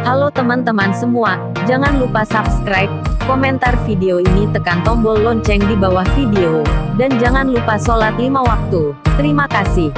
Halo teman-teman semua, jangan lupa subscribe, komentar video ini tekan tombol lonceng di bawah video, dan jangan lupa sholat lima waktu. Terima kasih.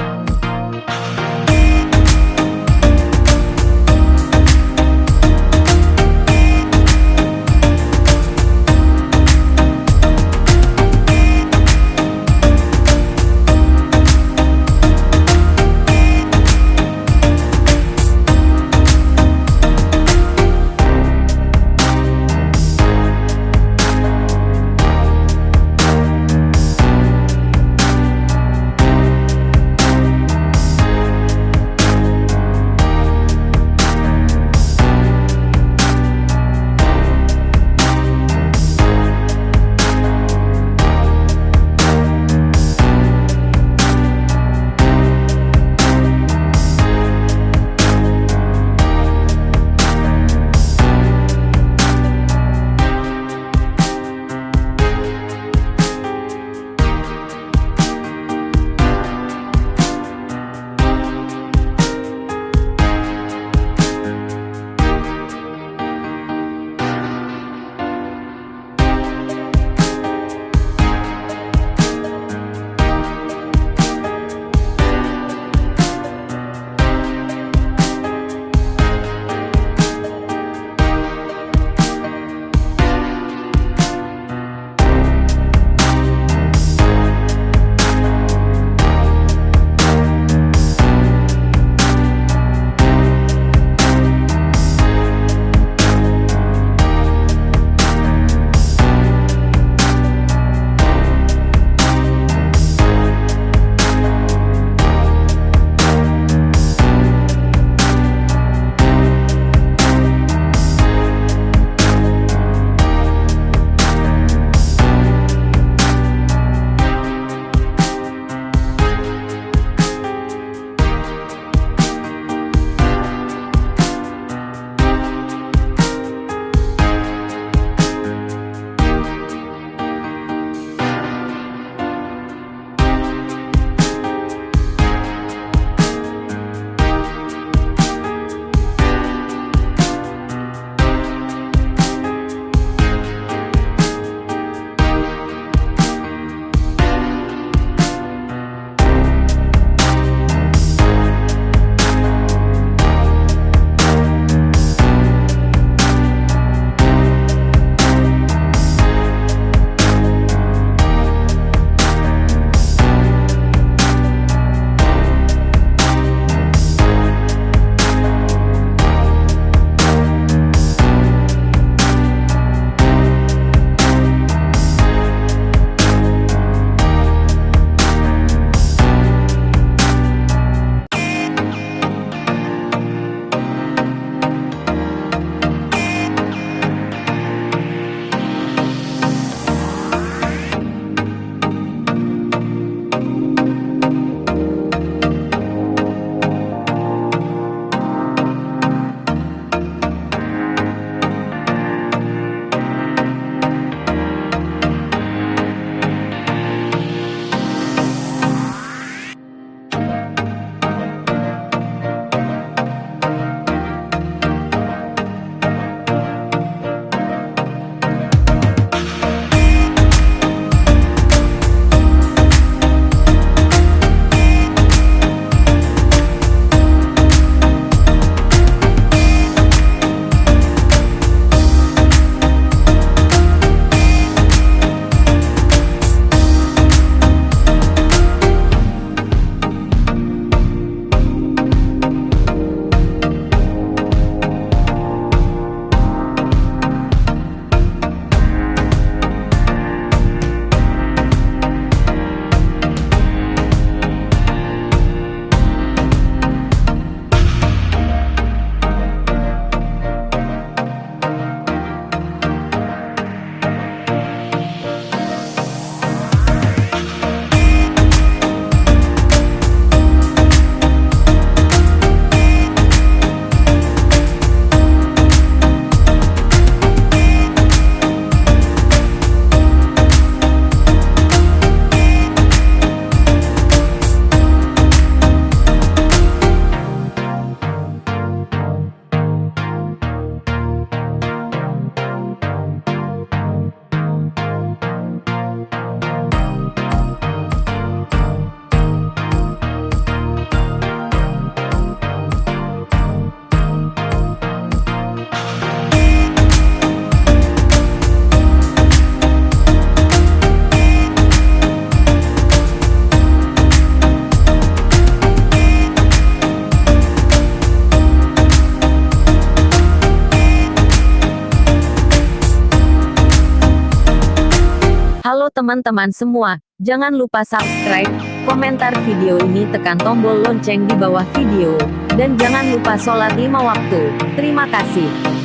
Teman-teman semua, jangan lupa subscribe, komentar video ini tekan tombol lonceng di bawah video, dan jangan lupa sholat lima waktu. Terima kasih.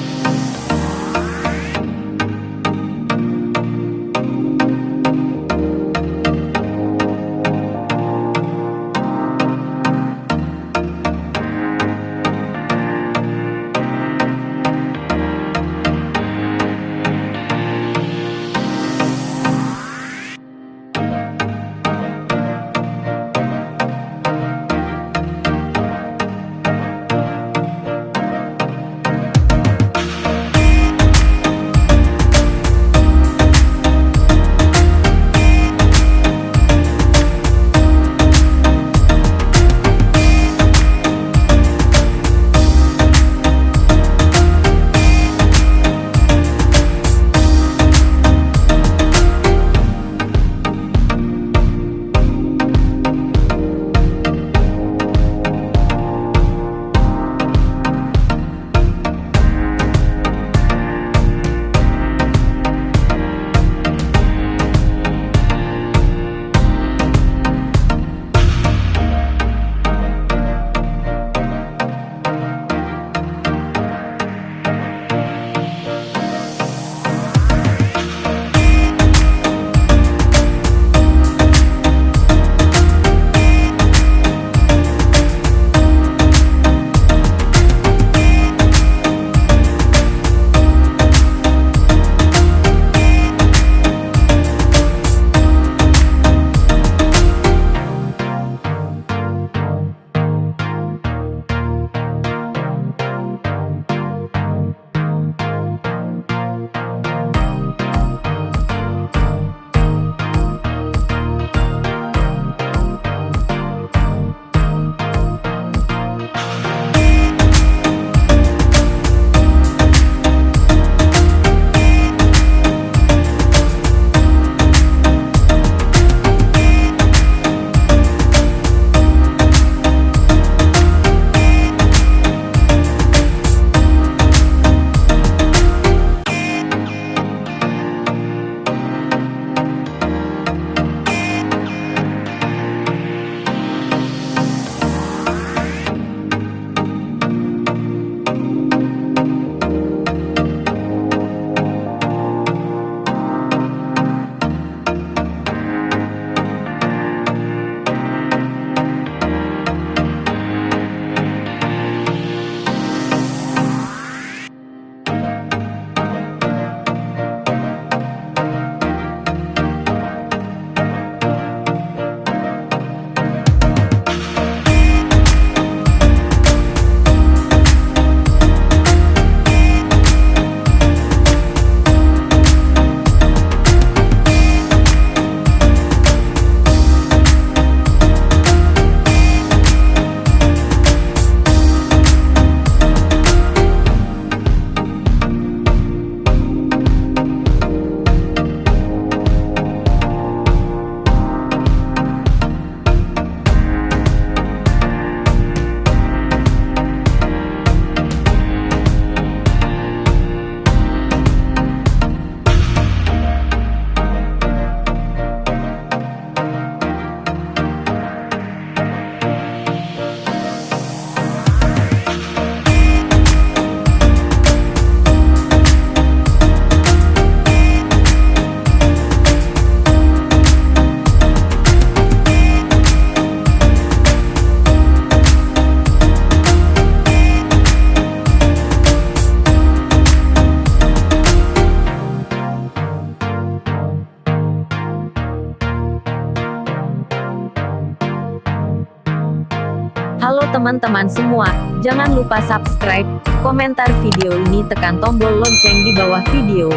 Teman-teman semua, jangan lupa subscribe, komentar video ini tekan tombol lonceng di bawah video,